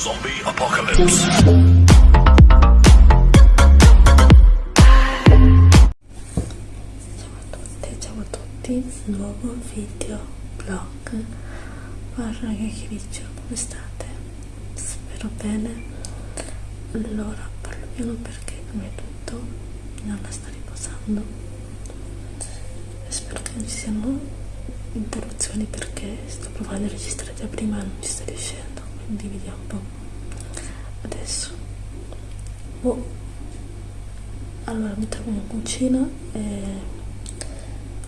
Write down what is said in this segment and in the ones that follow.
Zombie Apocalypse. Ciao a tutte, ciao a tutti, nuovo video vlog barra chiacchiericcio, come state? Spero bene. Allora, parlo piano perché prima di tutto Nonna sta riposando e spero che non ci siano interruzioni perché sto provando a registrare già prima e non ci sta riuscendo, quindi vediamo un po'. Adesso. Oh. Allora mi in cucina e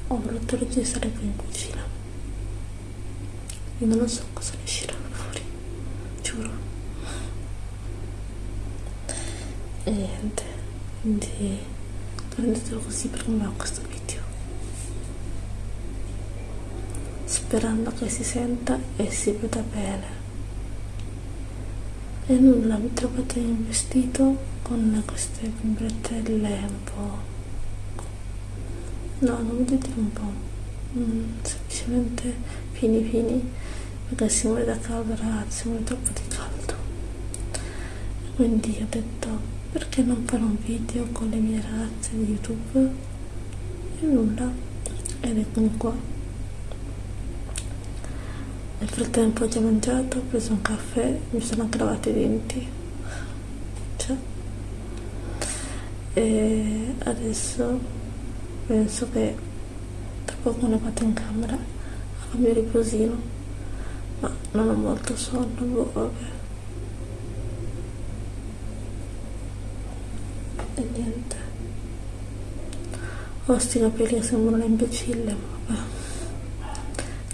ho voluto registrare qui in cucina. Io non so cosa ne uscirà fuori, giuro. E niente, quindi prendetelo così per come va questo video. Sperando che si senta e si veda bene. E nulla, mi trovate in vestito con queste bretelle un po'... No, non vedete un po', mm, semplicemente fini fini, perché si muore da caldo ragazzi, si muore troppo di caldo. Quindi ho detto, perché non fare un video con le mie ragazze di YouTube? E nulla, ed eccomi qua. Nel frattempo ho già mangiato, ho preso un caffè, mi sono anche lavato i denti. Cioè, e adesso penso che tra poco ne vado in camera a farmi il riposino. Ma non ho molto sonno boh, vabbè. E niente. Ho sti capelli che sembrano un imbecille ma vabbè.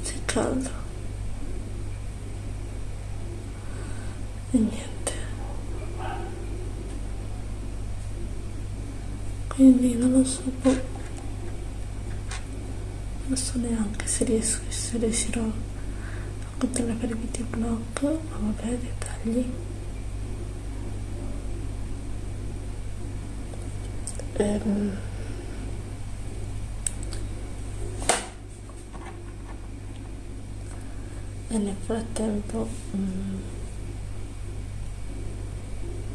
C'è caldo e niente. Quindi non lo so boh. non so neanche se riesco se riuscirò a continuare a fare videoblog ma vabbè dettagli. Ehm. E nel frattempo mm,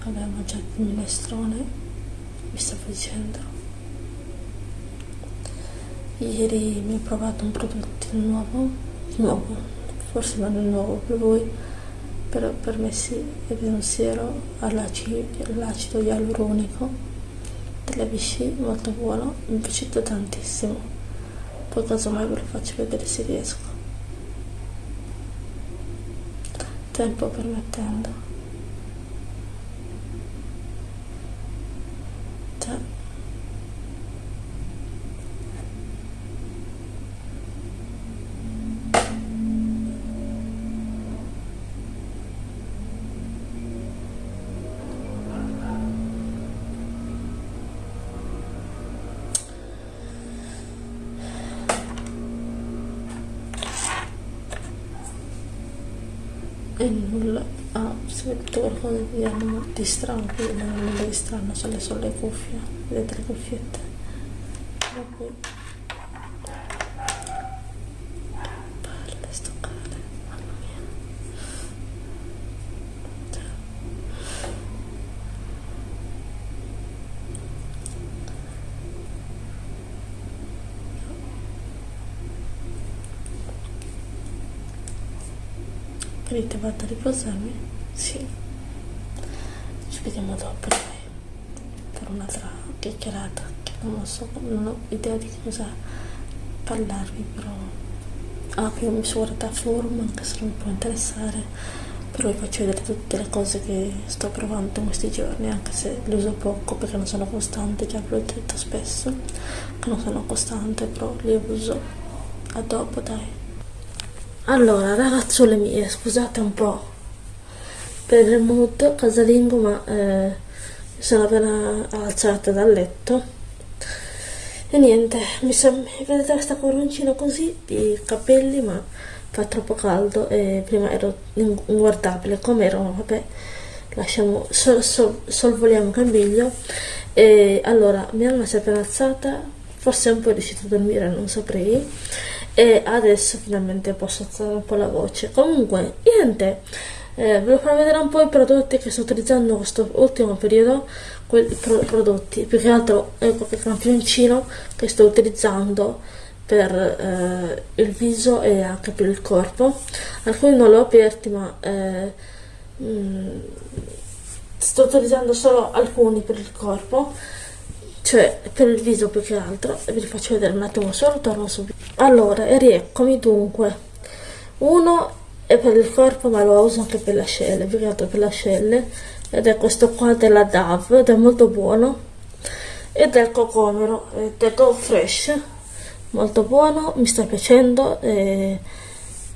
avevo mangiato il minestrone vi stavo dicendo ieri mi ho provato un prodotto nuovo nuovo? forse non è nuovo per voi però per me sì è un siero all'acido ialuronico. Della Vichy molto buono mi è piaciuto tantissimo. Poi casomai ve lo faccio vedere se riesco. Tempo permettendo e nulla. Ah, si vede qualcosa di, di strano qui non è nulla di strano sono le cuffie le cuffiette Vedete, vado a riposarmi? Sì. Ci vediamo dopo, dai. Per un'altra chiacchierata. Che non lo so, non ho idea di cosa parlarvi, però... Ah, qui mi sono guardata forum, anche se non mi può interessare. Però vi faccio vedere tutte le cose che sto provando in questi giorni, anche se le uso poco perché non sono costante, già ve l'ho detto spesso, che non sono costante, però le uso. A dopo, dai. Allora, ragazzuole mie, scusate un po' per il mood casalingo, ma eh, sono appena alzata dal letto. E niente, mi sono, vedete questa coroncina così di capelli, ma fa troppo caldo e prima ero inguardabile come ero, vabbè, lasciamo, sol, sol, solvoliamo cambiglio. E allora, mia mamma si è appena alzata, forse un po' è riuscita a dormire, non saprei e adesso finalmente posso alzare un po' la voce. Comunque niente. Eh, ve lo farò vedere un po' i prodotti che sto utilizzando in questo ultimo periodo quei pro prodotti. Più che altro ecco qualche campioncino che sto utilizzando per eh, il viso e anche per il corpo. Alcuni non li ho aperti ma eh, mh, mm, sto utilizzando solo alcuni per il corpo cioè per il viso più che altro vi faccio vedere un attimo solo torno subito. Allora e rieccomi dunque. Uno è per il corpo ma lo uso anche per le ascelle più che altro per le ascelle. Ed è questo qua della DAV ed è molto buono. Ed è il cocomero è Go Fresh. Molto buono mi sta piacendo e,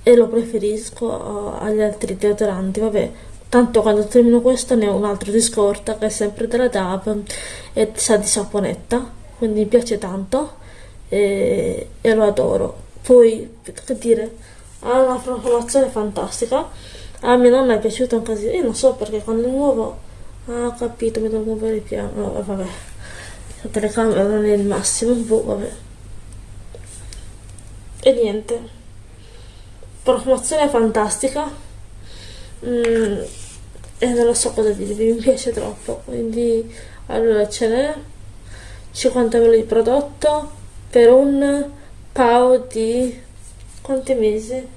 e lo preferisco agli altri deodoranti. Vabbè tanto quando termino questo ne ho un altro di scorta che è sempre della DAV e sa di saponetta quindi mi piace tanto e, e lo adoro. Poi che dire ha una profumazione fantastica. A mia nonna è piaciuto un casino io non so perché quando è nuovo ah, ho capito mi devo muovere piano no, vabbè. La telecamera non è il massimo boh, vabbè. E niente. Profumazione fantastica mm, e non lo so cosa dirvi mi piace troppo quindi allora ce n'è 50 ml di prodotto per un pao di quanti mesi?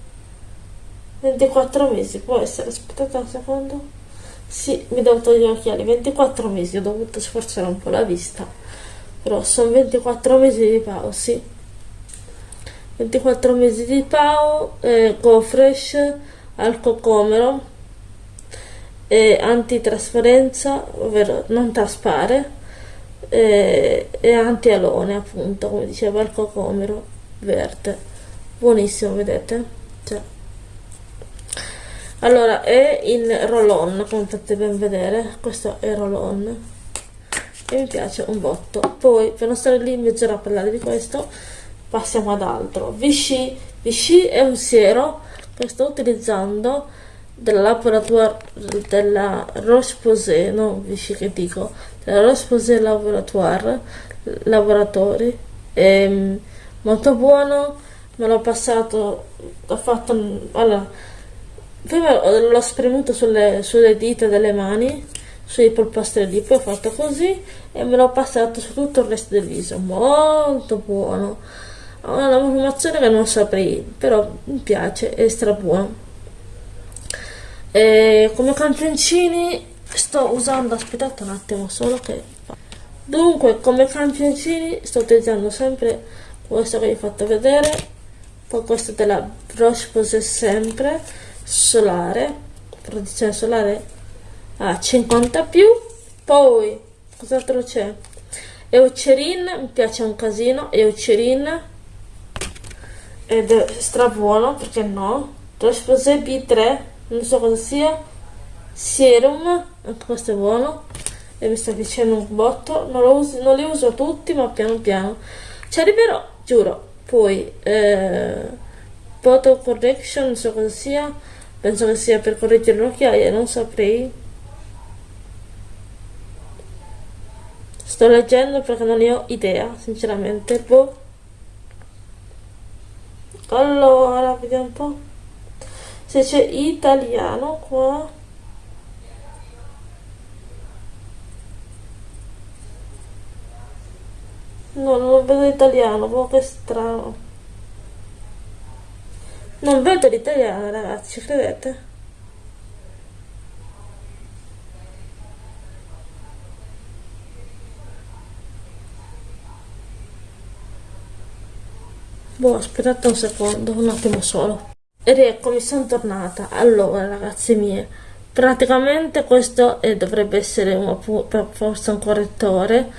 24 mesi può essere aspettate un secondo sì mi devo togliere gli occhiali 24 mesi ho dovuto sforzare un po' la vista però sono 24 mesi di pao sì 24 mesi di pao eh, go fresh al cocomero eh, antitrasparenza ovvero non traspare eh, e anti-alone appunto come diceva il cocomero verde. Buonissimo vedete? Cioè. allora è in roll on come potete ben vedere questo è roll on e mi piace un botto. Poi per non stare lì mezz'ora a parlare di questo passiamo ad altro. Vichy. Vichy è un siero che sto utilizzando della laboratoire della Roche-Posay no Vichy che dico della Roche-Posay Laboratoire Laboratori è mm, molto buono me l'ho passato ho fatto allora prima l'ho spremuto sulle, sulle dita delle mani sui polpastrelli poi ho fatto così e me l'ho passato su tutto il resto del viso molto buono. Ha una profumazione che non saprei però mi piace è stra buono e come campioncini sto usando aspettate un attimo solo che dunque come campioncini sto utilizzando sempre questo che vi ho fatto vedere poi questo della Roche Posay sempre solare protezione solare a 50 più poi cos'altro c'è? Eucerin mi piace un casino Eucerin ed è stra buono perché no? Roche Posay B3 non so cosa sia. Serum anche questo è buono. E mi sta dicendo un botto. Non, uso, non li uso tutti ma piano piano. Ci arriverò giuro. Poi eh, photo correction non so cosa sia. Penso che sia per correggere le occhiaie non saprei. Sto leggendo perché non ne ho idea sinceramente. Boh. allora vediamo un po' se c'è italiano qua No, non vedo l'italiano, boh, che strano. Non vedo l'italiano, ragazzi, ci credete? Boh, aspettate un secondo, un attimo solo. Ed eccomi, sono tornata. Allora, ragazzi mie, praticamente questo eh, dovrebbe essere un, forse un correttore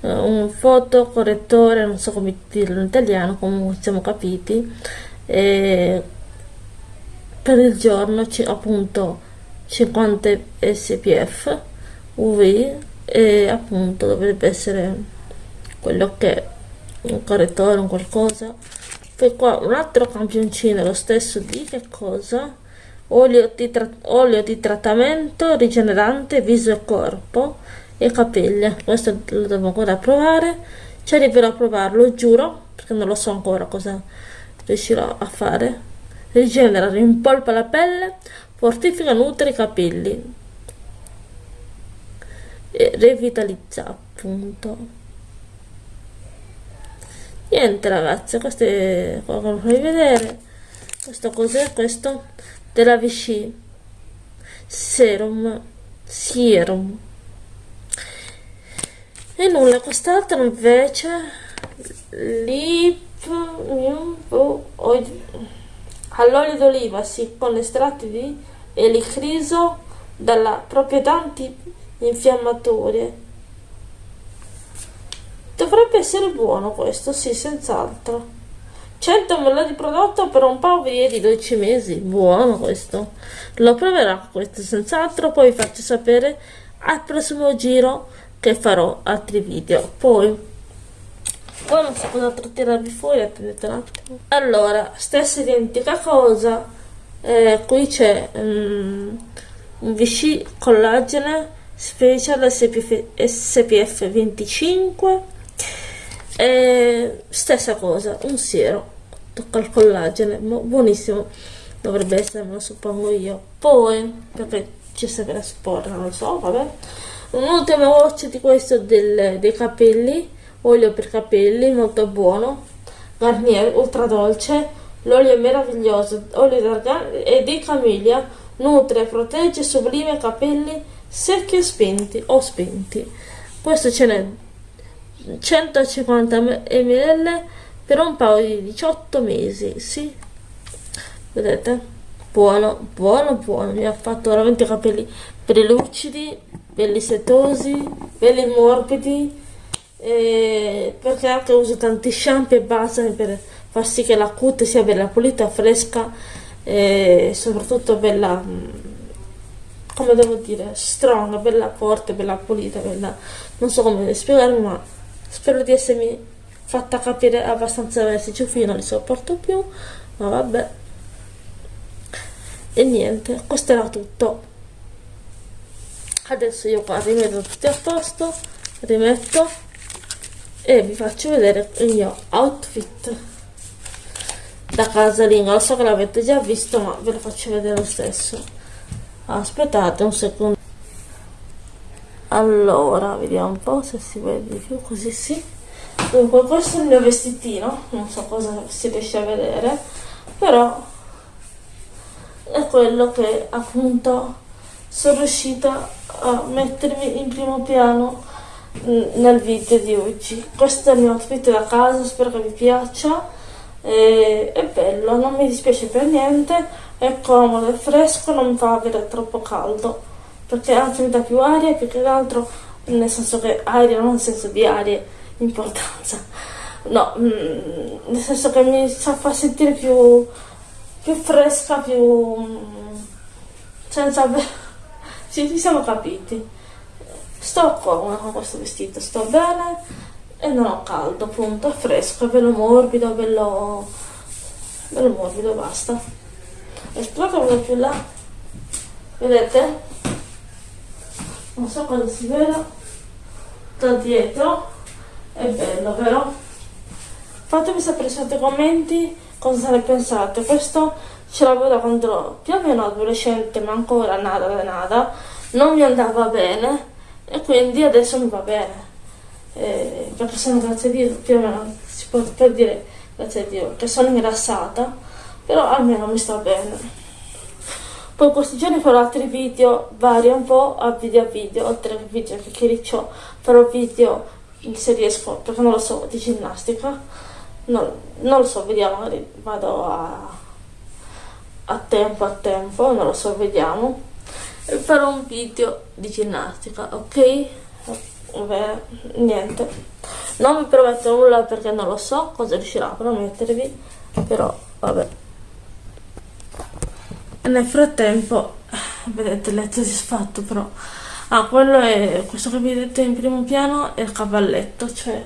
uh, un fotocorrettore, non so come dirlo in italiano, comunque siamo capiti, e per il giorno appunto 50 SPF UV e appunto dovrebbe essere quello che è un correttore, un qualcosa. Poi qua un altro campioncino, lo stesso di che cosa? Olio di, olio di trattamento rigenerante viso e corpo e capelli. Questo lo devo ancora provare. Ci arriverò a provarlo giuro perché non lo so ancora cosa riuscirò a fare. Rigenera rimpolpa la pelle fortifica nutre i capelli e revitalizza appunto niente ragazzi questo è come puoi vedere. Questo cos'è? Questo? Della Vichy serum. Serum. E nulla quest'altro invece lip all'olio d'oliva sì con estratti di elicriso dalla proprietà antinfiammatorie dovrebbe essere buono questo sì senz'altro. 100 ml di prodotto per un paio di 12 mesi buono questo. Lo proverò questo senz'altro poi vi faccio sapere al prossimo giro che farò altri video. Poi poi non so cosa tirarvi fuori attendete un attimo. Allora stessa identica cosa eh, qui c'è um, un Vichy collagene special SPF, SPF 25 eh, stessa cosa un siero tocca il collagene buonissimo dovrebbe essere me lo suppongo io. Poi perché ci serve la sporra non lo so vabbè. Un'ultima voce di questo del, dei capelli olio per capelli molto buono. Garnier ultra dolce l'olio è meraviglioso olio d'argan e di camiglia nutre protegge sublime capelli secchi e spenti o spenti questo ce n'è 150 ml per un paio di 18 mesi sì. Vedete? Buono buono buono. Mi ha fatto veramente i capelli belli lucidi belli setosi belli morbidi eh, perché anche uso tanti shampoo e base per far sì che la cute sia bella pulita fresca e soprattutto bella come devo dire strong bella forte bella pulita bella non so come spiegarmi ma spero di essermi fatta capire abbastanza bene. Se ciuffi non li sopporto più ma vabbè. E niente questo era tutto. Adesso io qua rimetto tutti a posto rimetto e vi faccio vedere il mio outfit da casalinga lo so che l'avete già visto ma ve lo faccio vedere lo stesso. Aspettate un secondo allora vediamo un po' se si vede di più così sì. Dunque questo è il mio vestitino non so cosa si riesce a vedere però è quello che appunto sono riuscita a mettermi in primo piano nel video di oggi. Questo è il mio outfit da casa spero che vi piaccia e, è bello non mi dispiace per niente è comodo è fresco non fa avere troppo caldo perché dà più aria più che altro nel senso che aria non nel senso di aria importanza. No mm, nel senso che mi fa sentire più più fresca più mm, senza ci, ci siamo capiti. Sto comoda con questo vestito sto bene e non ho caldo appunto è fresco è bello morbido bello bello morbido basta. Esplode quello più là. Vedete non so cosa si vede da dietro. È bello vero? Fatemi sapere sotto i commenti cosa ne pensate. Questo ce l'avevo da quando più o meno adolescente ma ancora nada da nada. Non mi andava bene e quindi adesso mi va bene. Eh, perché sono grazie a Dio più o meno si può per dire grazie a Dio che sono ingrassata però almeno mi sta bene poi questi giorni farò altri video vari un po' a video a video oltre che video che chiariccio farò video se riesco perché non lo so di ginnastica. Non, non lo so vediamo vado a, a tempo a tempo non lo so vediamo. E farò un video di ginnastica ok? Vabbè, niente. Non vi prometto nulla perché non lo so cosa riuscirò a promettervi però vabbè nel frattempo vedete il letto disfatto però ah quello è questo che vedete in primo piano è il cavalletto cioè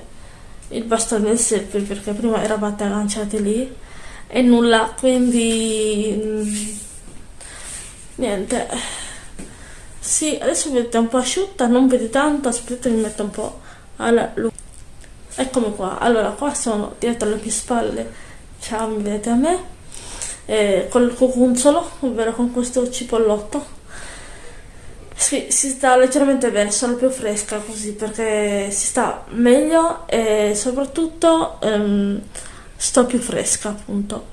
il bastone del selfie perché prima eravate agganciati lì e nulla quindi mm, niente sì, adesso vedete un po' asciutta, non vede tanto, aspettate mi metto un po' alla luce. Eccomi qua, allora qua sono dietro alle mie spalle, ciao, mi vedete a me. Eh, col cucunzolo, ovvero con questo cipollotto. Si, si sta leggermente bene, sono più fresca così perché si sta meglio e soprattutto ehm, sto più fresca appunto.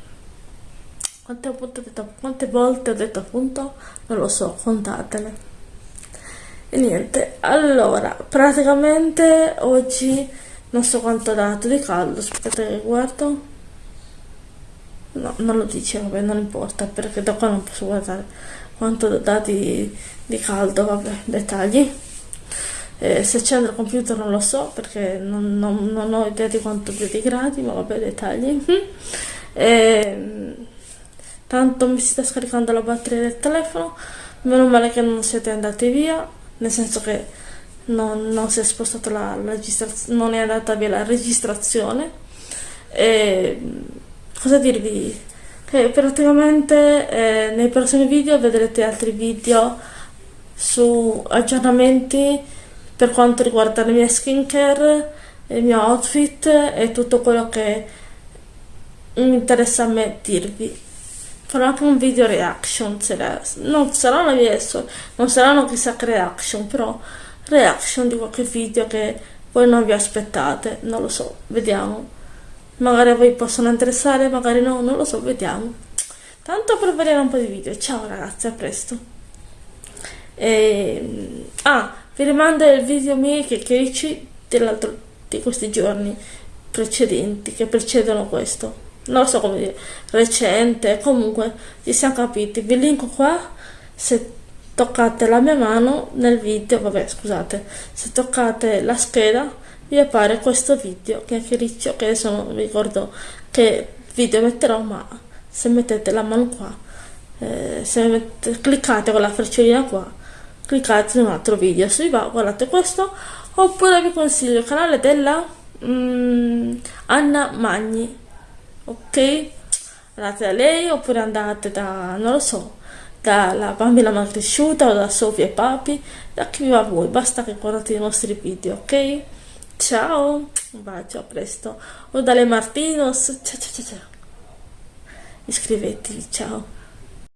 Quante, detto, quante volte ho detto appunto? Non lo so, contatele. E niente, allora, praticamente oggi non so quanto ha dato di caldo, aspettate che guardo. No, non lo dice, vabbè, non importa, perché da qua non posso guardare quanto ha dato di, caldo, vabbè, dettagli. Eh, se c'è il computer non lo so, perché non, non, non ho idea di quanto dia di gradi, ma vabbè, dettagli. Eh, tanto mi si sta scaricando la batteria del telefono, meno male che non siete andati via nel senso che non, non si è spostata la, la registrazione, non è andata via la registrazione. E, cosa dirvi? Che praticamente eh, nei prossimi video vedrete altri video su aggiornamenti per quanto riguarda le mie skincare, il mio outfit e tutto quello che mi interessa a me dirvi farò anche un video reaction la, non saranno adesso non saranno chissà che reaction però reaction di qualche video che voi non vi aspettate non lo so vediamo magari a voi possono interessare magari no non lo so vediamo. Tanto per vedere un po' di video. Ciao ragazzi a presto. E, ah vi rimando il video miei che dell'altro di questi giorni precedenti che precedono questo. Non so come dire, recente, comunque ci siamo capiti. Vi linko qua se toccate la mia mano nel video, vabbè scusate, se toccate la scheda vi appare questo video che è riccio, che adesso non ricordo che video metterò, ma se mettete la mano qua, eh, se mette, cliccate con la freccina qua, cliccate su un altro video, se vi va guardate questo, oppure vi consiglio il canale della mm, Anna Magni ok? Andate da lei oppure andate da, non lo so, dalla bambina mal cresciuta o da Sofia e Papi, da chi va a voi, basta che guardate i nostri video, ok? Ciao, un bacio, a presto. O dalle Martinos, ciao ciao ciao ciao. Iscrivetevi, ciao.